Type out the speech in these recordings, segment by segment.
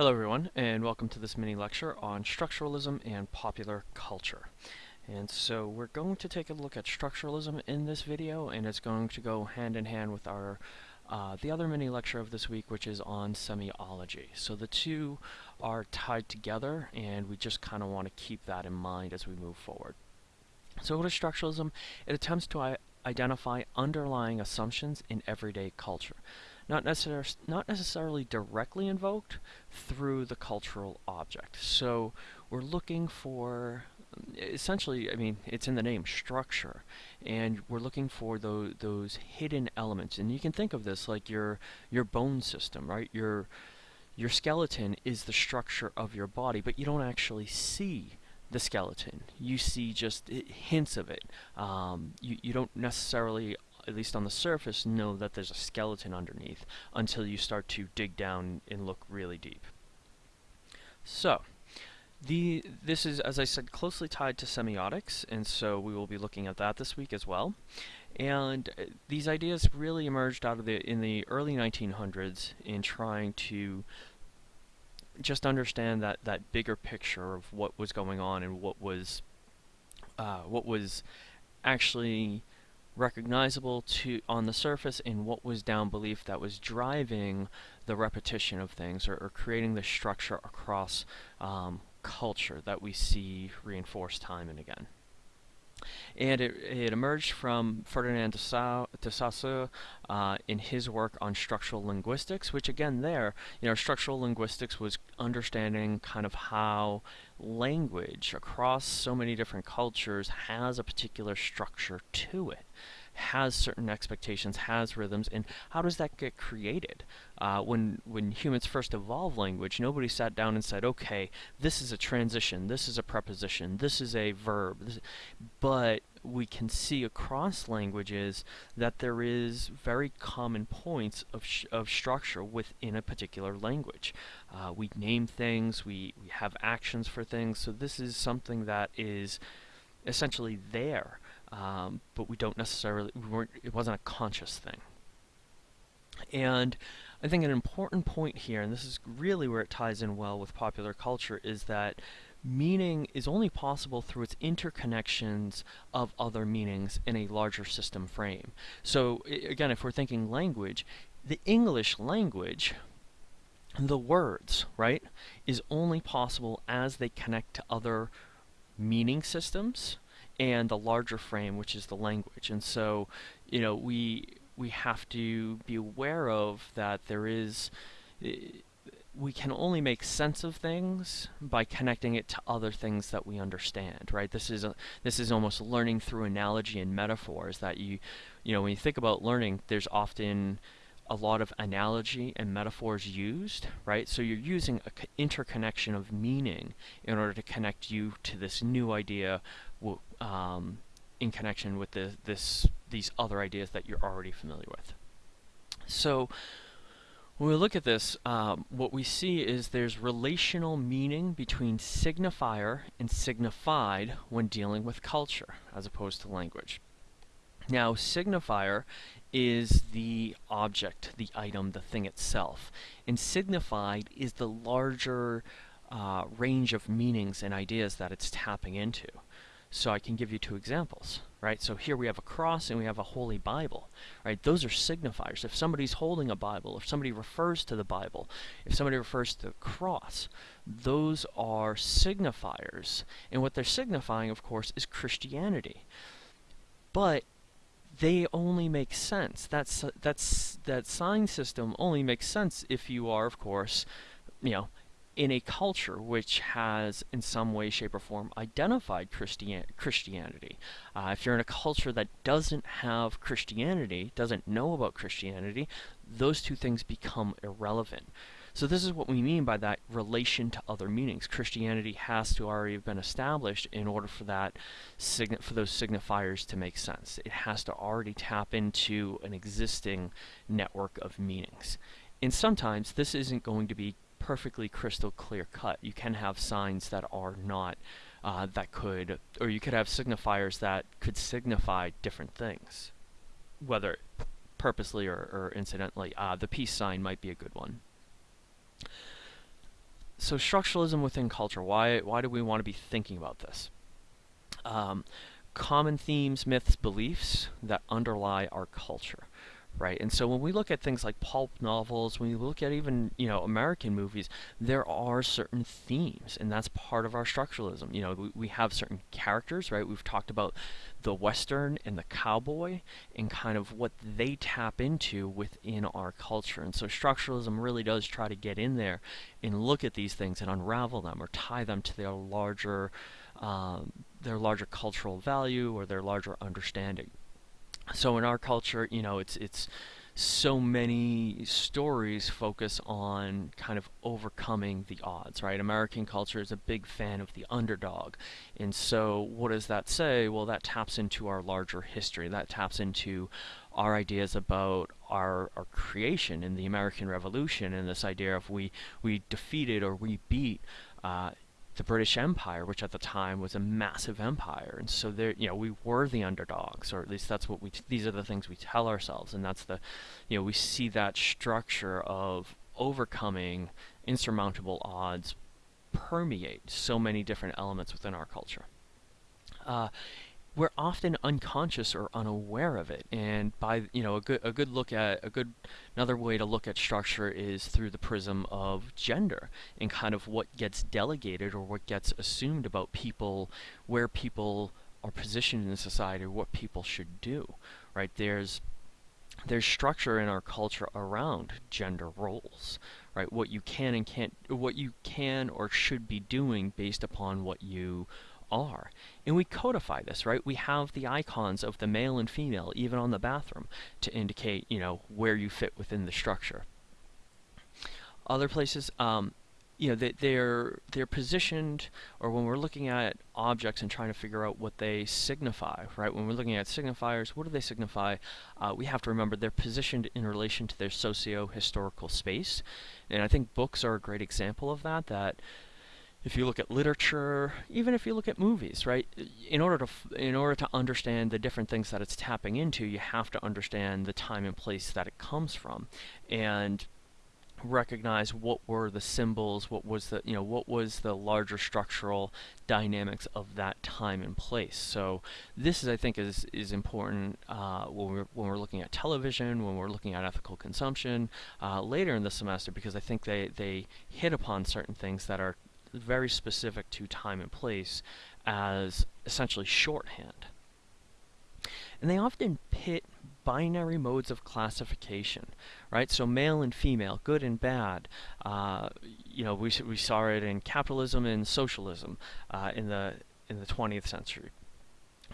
Hello everyone and welcome to this mini lecture on structuralism and popular culture. And so we're going to take a look at structuralism in this video and it's going to go hand in hand with our uh, the other mini lecture of this week which is on semiology. So the two are tied together and we just kind of want to keep that in mind as we move forward. So what is structuralism? It attempts to identify underlying assumptions in everyday culture not, necessar not necessarily directly invoked through the cultural object. So we're looking for essentially, I mean, it's in the name, structure, and we're looking for those those hidden elements. And you can think of this like your your bone system, right? Your your skeleton is the structure of your body, but you don't actually see the skeleton. You see just hints of it. Um, you, you don't necessarily at least on the surface, know that there's a skeleton underneath until you start to dig down and look really deep. So, the this is, as I said, closely tied to semiotics, and so we will be looking at that this week as well. And uh, these ideas really emerged out of the in the early 1900s in trying to just understand that that bigger picture of what was going on and what was uh, what was actually recognizable to on the surface in what was down belief that was driving the repetition of things or, or creating the structure across um, culture that we see reinforced time and again. And it, it emerged from Ferdinand de Saussure uh, in his work on structural linguistics, which again there, you know, structural linguistics was understanding kind of how language across so many different cultures has a particular structure to it has certain expectations, has rhythms, and how does that get created? Uh, when when humans first evolved language, nobody sat down and said, okay, this is a transition, this is a preposition, this is a verb, this, but we can see across languages that there is very common points of, of structure within a particular language. Uh, we name things, we, we have actions for things, so this is something that is essentially there um, but we don't necessarily, we weren't, it wasn't a conscious thing. And I think an important point here, and this is really where it ties in well with popular culture, is that meaning is only possible through its interconnections of other meanings in a larger system frame. So again, if we're thinking language, the English language, the words, right, is only possible as they connect to other meaning systems and the larger frame, which is the language. And so, you know, we we have to be aware of that there is eh, we can only make sense of things by connecting it to other things that we understand, right? This is a, this is almost learning through analogy and metaphors that you, you know, when you think about learning, there's often a lot of analogy and metaphors used, right? So you're using an interconnection of meaning in order to connect you to this new idea um, in connection with the, this these other ideas that you're already familiar with. So when we look at this, um, what we see is there's relational meaning between signifier and signified when dealing with culture, as opposed to language. Now, signifier is the object, the item, the thing itself. And signified is the larger uh, range of meanings and ideas that it's tapping into. So I can give you two examples, right? So here we have a cross and we have a holy Bible, right? Those are signifiers. If somebody's holding a Bible, if somebody refers to the Bible, if somebody refers to the cross, those are signifiers. And what they're signifying, of course, is Christianity. But they only make sense. That's that's that sign system only makes sense if you are, of course, you know, in a culture which has, in some way, shape, or form, identified Christian Christianity. Uh, if you're in a culture that doesn't have Christianity, doesn't know about Christianity, those two things become irrelevant. So this is what we mean by that relation to other meanings. Christianity has to already have been established in order for that for those signifiers to make sense. It has to already tap into an existing network of meanings. And sometimes this isn't going to be perfectly crystal clear cut. You can have signs that are not uh, that could, or you could have signifiers that could signify different things, whether purposely or, or incidentally. Uh, the peace sign might be a good one. so structuralism within culture. Why why do we want to be thinking about this? Um, common themes, myths, beliefs that underlie our culture right? And so when we look at things like pulp novels, when we look at even, you know, American movies, there are certain themes, and that's part of our structuralism. You know, we, we have certain characters, right? We've talked about the Western and the cowboy and kind of what they tap into within our culture. And so structuralism really does try to get in there and look at these things and unravel them or tie them to their larger, um, their larger cultural value or their larger understanding so in our culture, you know, it's it's so many stories focus on kind of overcoming the odds, right? American culture is a big fan of the underdog. And so what does that say? Well, that taps into our larger history. That taps into our ideas about our, our creation in the American Revolution and this idea of we, we defeated or we beat uh, the British Empire, which at the time was a massive empire, and so there, you know, we were the underdogs, or at least that's what we. these are the things we tell ourselves, and that's the, you know, we see that structure of overcoming insurmountable odds permeate so many different elements within our culture. Uh, we're often unconscious or unaware of it. And by you know a good a good look at a good another way to look at structure is through the prism of gender and kind of what gets delegated or what gets assumed about people where people are positioned in society what people should do right? There's there's structure in our culture around gender roles right? What you can and can't what you can or should be doing based upon what you are. And we codify this, right? We have the icons of the male and female even on the bathroom to indicate, you know, where you fit within the structure. Other places, um, you know, they, they're they're positioned, or when we're looking at objects and trying to figure out what they signify, right? When we're looking at signifiers, what do they signify? Uh, we have to remember they're positioned in relation to their socio-historical space, and I think books are a great example of that. That if you look at literature, even if you look at movies, right? In order to in order to understand the different things that it's tapping into, you have to understand the time and place that it comes from, and recognize what were the symbols, what was the you know what was the larger structural dynamics of that time and place. So this is I think is is important uh, when we're when we're looking at television, when we're looking at ethical consumption uh, later in the semester, because I think they they hit upon certain things that are very specific to time and place as essentially shorthand. And they often pit binary modes of classification, right? So male and female, good and bad. Uh, you know, we we saw it in capitalism and socialism uh, in the in the 20th century.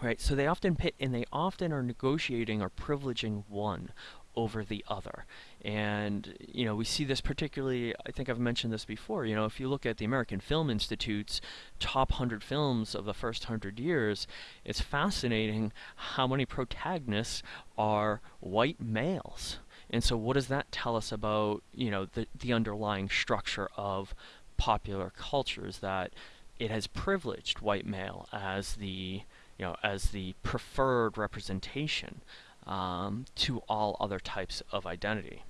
Right, so they often pit and they often are negotiating or privileging one over the other. And, you know, we see this particularly, I think I've mentioned this before, you know, if you look at the American Film Institute's top 100 films of the first 100 years, it's fascinating how many protagonists are white males. And so what does that tell us about, you know, the, the underlying structure of popular cultures that it has privileged white male as the, you know, as the preferred representation um, to all other types of identity.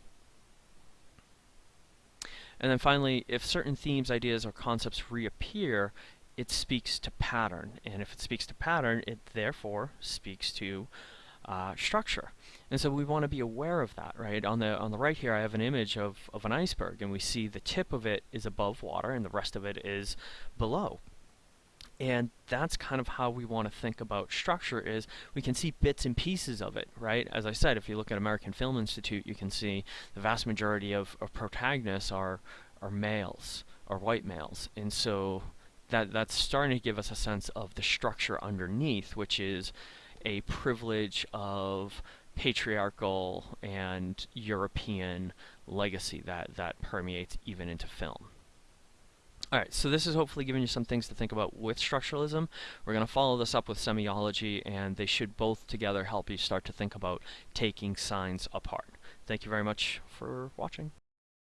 And then finally, if certain themes, ideas, or concepts reappear, it speaks to pattern. And if it speaks to pattern, it therefore speaks to uh, structure. And so we want to be aware of that, right? On the on the right here, I have an image of, of an iceberg, and we see the tip of it is above water, and the rest of it is below. And that's kind of how we want to think about structure is we can see bits and pieces of it, right? As I said, if you look at American Film Institute, you can see the vast majority of, of protagonists are, are males, or white males. And so that that's starting to give us a sense of the structure underneath, which is a privilege of patriarchal and European legacy that, that permeates even into film. Alright, so this is hopefully giving you some things to think about with structuralism. We're going to follow this up with semiology, and they should both together help you start to think about taking signs apart. Thank you very much for watching.